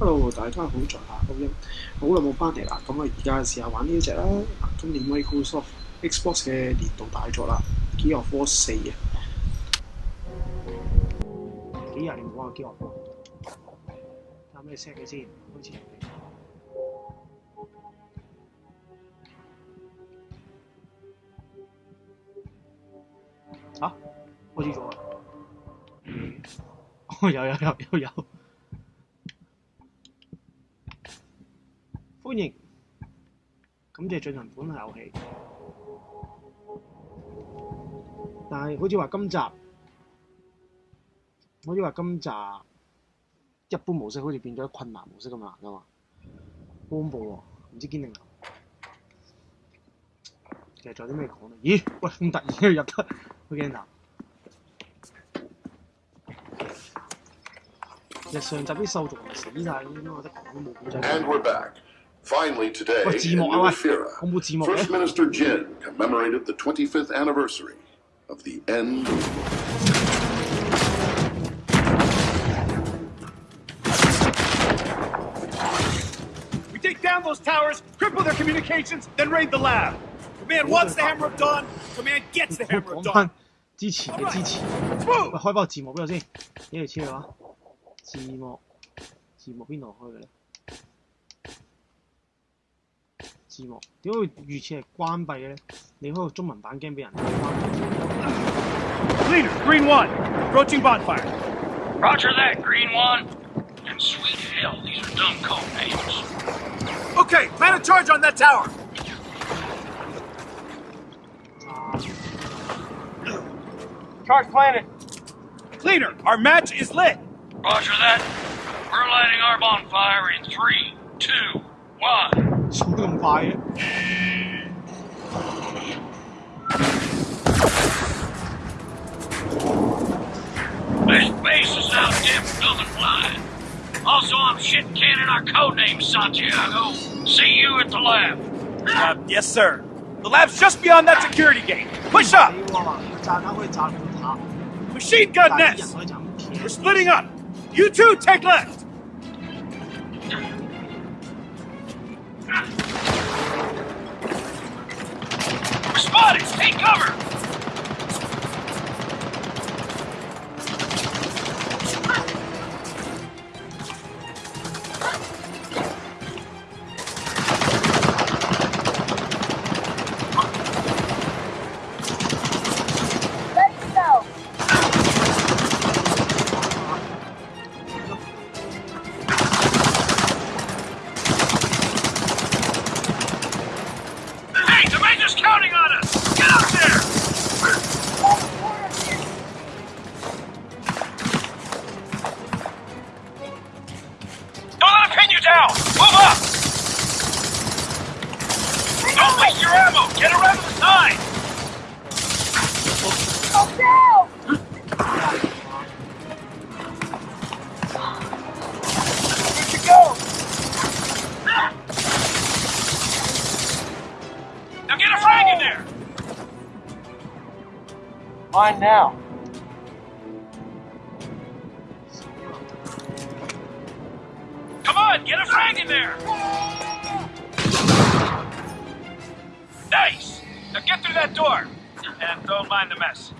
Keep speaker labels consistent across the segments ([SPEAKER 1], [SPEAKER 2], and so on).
[SPEAKER 1] Hello，大家好，在下高音，好耐冇翻嚟啦，咁啊而家試下玩呢一隻啦，今年 Microsoft Xbox 嘅年度大作啦，《g e a r of War 四》啊，幾廿年冇玩過《Gears of War》，睇下咩聲嘅先，開始。啊，開始咗啦！哦，有有有有有。感謝進行本遊戲。但係好似話今集，好似話今集一般模式好似變咗困難模式咁難噶嘛，好恐怖喎！唔知堅定流。其實仲有啲咩講咧？咦？喂，咁突然入得，好驚㗎！其實上集啲獸族死晒咁？我得講都冇古仔。
[SPEAKER 2] Finally, today, in First Minister Jinn commemorated the 25th anniversary of the end
[SPEAKER 3] We take down those towers, cripple their communications, then raid the lab. Command wants the Hammer of Dawn, Command gets the Hammer of Dawn.
[SPEAKER 1] 支持嘅支持，喂，開翻個字幕俾我先，呢度黐咗啊！字幕，字幕邊度開嘅咧？字幕点解会预设系关闭嘅咧？你开个中文版惊俾人关闭。
[SPEAKER 3] Leader, Green One, approaching bonfire.
[SPEAKER 4] Roger that, Green One. And sweet hell, these are dumb code names.
[SPEAKER 3] Okay, plan a charge on that tower. Charge planted. Leader, our match is lit.
[SPEAKER 4] Roger that. We're lighting our bonfire in three, two, one.
[SPEAKER 1] 数得咁快嘅？
[SPEAKER 4] This base is out depth, nothing flying. Also, I'm shit canning our code name, Santiago. See you at the lab.
[SPEAKER 3] Uh, yes, sir. The lab's just beyond that security gate. Push up.
[SPEAKER 1] 你话炸弹可以炸到塔，
[SPEAKER 3] Machine
[SPEAKER 1] 但
[SPEAKER 3] gun
[SPEAKER 1] 系啲人
[SPEAKER 3] nest.
[SPEAKER 1] 可以炸唔
[SPEAKER 3] We're splitting up. You two take left.
[SPEAKER 4] Spotted. Take cover. Move up. Don't waste your ammo. Get around the side.
[SPEAKER 3] To go.
[SPEAKER 4] Now get a frag in there.
[SPEAKER 3] Mine now.
[SPEAKER 4] On, get a frag in there. Nice. Now get through that door. And don't mind the mess.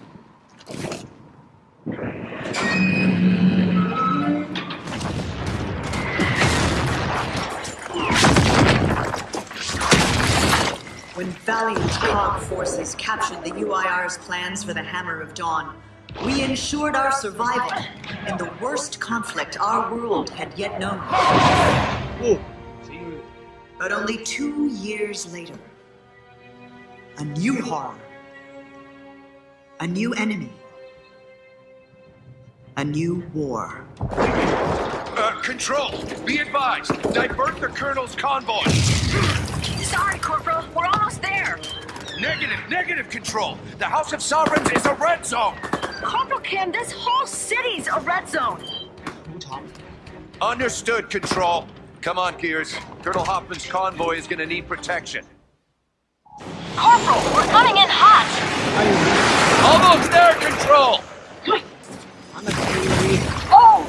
[SPEAKER 5] When valiant COG forces captured the UIR's plans for the Hammer of Dawn, we ensured our survival in the worst conflict our world had yet known. But only two years later, a new horror, a new enemy, a new war.
[SPEAKER 3] Uh, control, be advised, divert the Colonel's convoy.
[SPEAKER 6] Sorry, Corporal, we're almost there.
[SPEAKER 3] Negative, negative, Control. The House of Sovereigns is a red zone.
[SPEAKER 6] Corporal Kim, this whole city's a red zone.
[SPEAKER 7] Understood, Control. Come on, Gears. Colonel Hoffman's convoy is gonna need protection.
[SPEAKER 6] Corporal, we're coming in hot!
[SPEAKER 7] Almost there, Control!
[SPEAKER 1] I'm a baby.
[SPEAKER 6] Oh!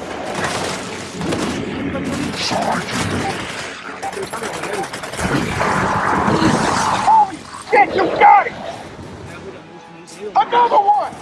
[SPEAKER 3] Holy shit, you got it! Another one!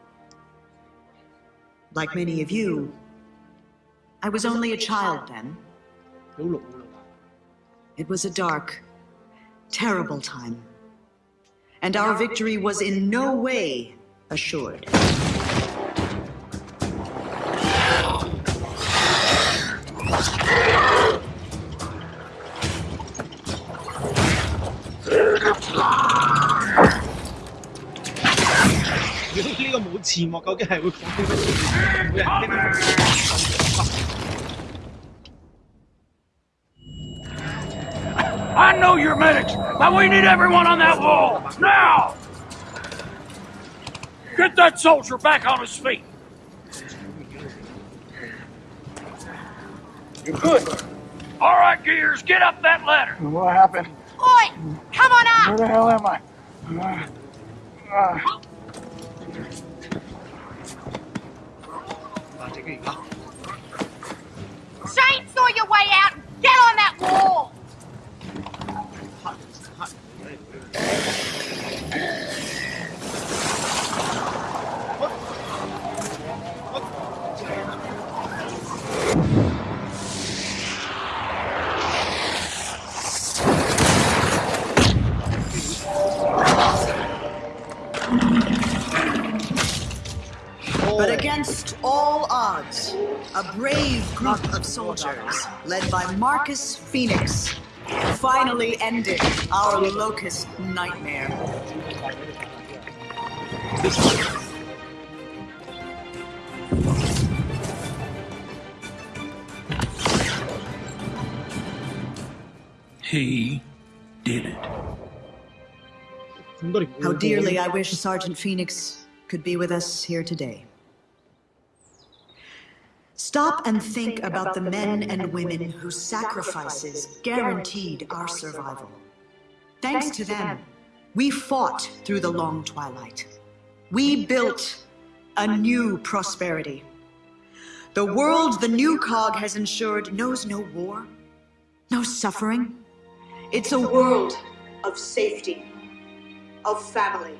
[SPEAKER 5] Like many of you, I was only a child then. It was a dark, terrible time, and our victory was in no way assured.
[SPEAKER 1] 字幕，究竟系会讲啲乜嘢？每人听到
[SPEAKER 4] I know you're medics, but we need everyone on that wall now. Get that soldier back on his feet.
[SPEAKER 3] You good?
[SPEAKER 4] All right, Gears, get up that ladder.
[SPEAKER 3] What happened?
[SPEAKER 6] Oi! Come on up!
[SPEAKER 3] Where the hell am I? Uh, uh,
[SPEAKER 6] Chainsawing your way out! Get on that wall!
[SPEAKER 5] of soldiers, led by Marcus Fenix, finally ended our locust nightmare.
[SPEAKER 4] He did it.
[SPEAKER 5] How dearly I wish Sergeant Fenix could be with us here today. Stop and think about the men and women whose sacrifices guaranteed our survival. Thanks to them, we fought through the long twilight. We built a new prosperity. The world the new cog has ensured knows no war, no suffering. It's a world of safety, of family,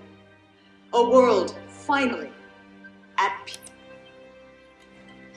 [SPEAKER 5] a world finally at peace.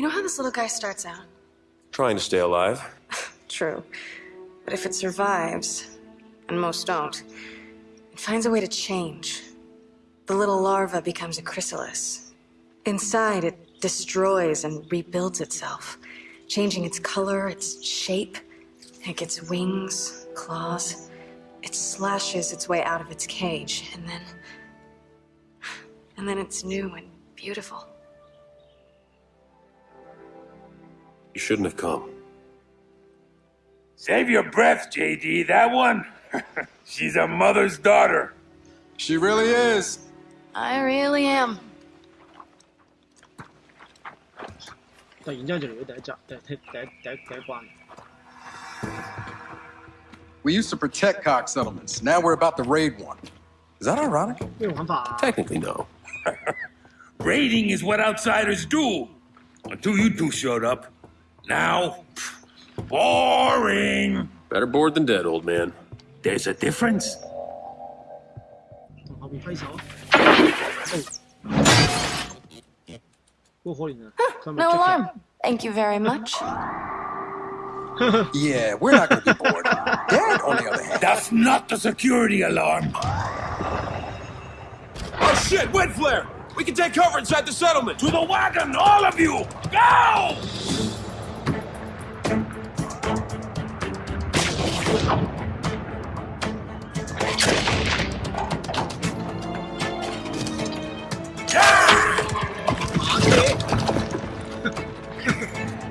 [SPEAKER 8] You know how this little guy starts out?
[SPEAKER 9] Trying to stay alive.
[SPEAKER 8] True. But if it survives, and most don't, it finds a way to change. The little larva becomes a chrysalis. Inside, it destroys and rebuilds itself, changing its color, its shape. It gets wings, claws. It slashes its way out of its cage, and then. And then it's new and beautiful.
[SPEAKER 9] You shouldn't have come.
[SPEAKER 3] Save your breath, JD. That one? She's a mother's daughter.
[SPEAKER 10] She really is.
[SPEAKER 8] I really am.
[SPEAKER 10] We used to protect COG settlements. Now we're about to raid one. Is that ironic?
[SPEAKER 9] Technically, no.
[SPEAKER 3] Raiding is what outsiders do. Until you two showed up. Now, boring.
[SPEAKER 9] Better bored than dead, old man.
[SPEAKER 3] There's a difference.
[SPEAKER 8] no alarm. Thank you very much.
[SPEAKER 10] yeah, we're not going to be bored. Dead, on the other hand.
[SPEAKER 3] That's not the security alarm.
[SPEAKER 9] Oh shit, windflare! We can take cover inside the settlement.
[SPEAKER 3] To the wagon, all of you! Go!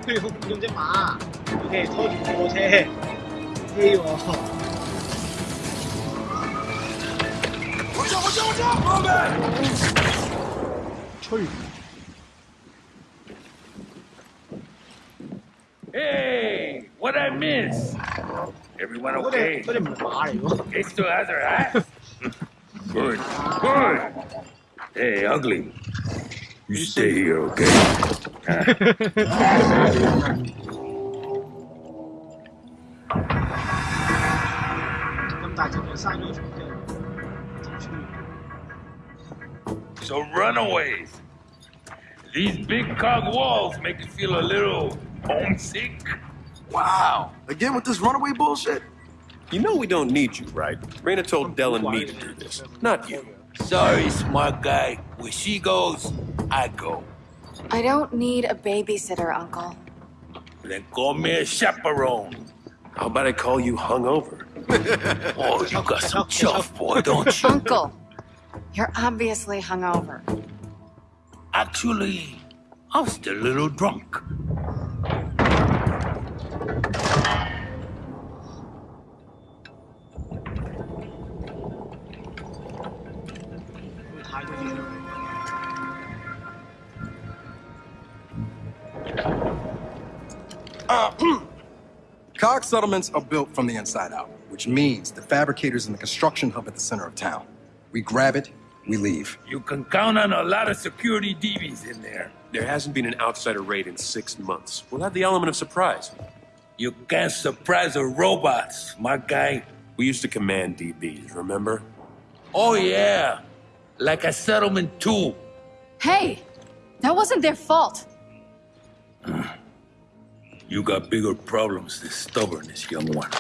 [SPEAKER 11] 用用只马，OK，拖住货车，机喎。吹
[SPEAKER 3] Hey, what I miss? Everyone
[SPEAKER 11] 嗰只
[SPEAKER 3] okay?
[SPEAKER 11] 嗰只唔系马嚟喎。
[SPEAKER 3] It still has her ass? good, good. Hey, ugly. You stay here, okay? so runaways. These big cog walls make you feel a little homesick.
[SPEAKER 12] Wow. Again with this runaway bullshit?
[SPEAKER 9] You know we don't need you, right? Reyna told Del and me to do this, not you.
[SPEAKER 3] Sorry, smart guy. Where she goes, I go.
[SPEAKER 8] I don't need a babysitter, Uncle.
[SPEAKER 3] Then call me a chaperone.
[SPEAKER 9] How about I call you hungover?
[SPEAKER 3] Oh, you got some chuff, boy, don't you?
[SPEAKER 8] Uncle, you're obviously hungover.
[SPEAKER 3] Actually, I'm still a little drunk.
[SPEAKER 10] Cog settlements are built from the inside out, which means the fabricators in the construction hub at the center of town. We grab it, we leave.
[SPEAKER 3] You can count on a lot of security DBs in there.
[SPEAKER 9] There hasn't been an outsider raid in six months. We'll have the element of surprise.
[SPEAKER 3] You can't surprise the robots, my guy.
[SPEAKER 9] We used to command DBs, remember?
[SPEAKER 3] Oh, yeah. Like a settlement, too.
[SPEAKER 6] Hey, that wasn't their fault.
[SPEAKER 3] You got bigger problems than stubbornness, young one.